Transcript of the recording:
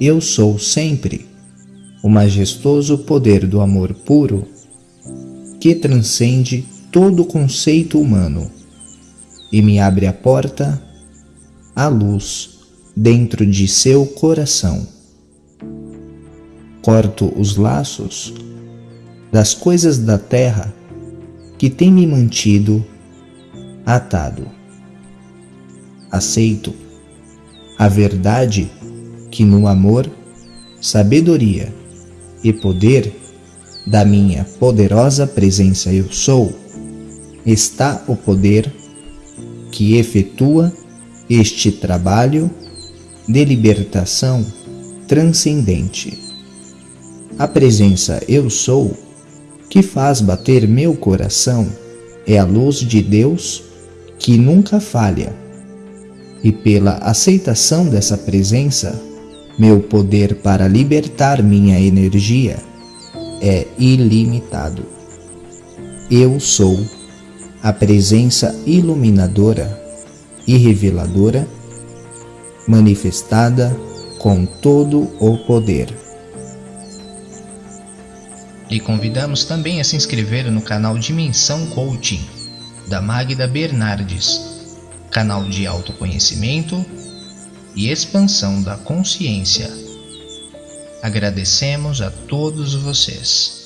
eu sou sempre o majestoso poder do amor puro que transcende todo conceito humano e me abre a porta à luz dentro de seu coração. Corto os laços das coisas da terra que têm me mantido atado. Aceito a verdade que no amor, sabedoria e poder da minha poderosa presença eu sou, está o poder que efetua este trabalho de libertação transcendente. A presença eu sou que faz bater meu coração é a luz de Deus que nunca falha. E pela aceitação dessa presença, meu poder para libertar minha energia é ilimitado. Eu sou a presença iluminadora e reveladora manifestada com todo o poder. E convidamos também a se inscrever no canal Dimensão Coaching, da Magda Bernardes, canal de autoconhecimento e expansão da consciência. Agradecemos a todos vocês.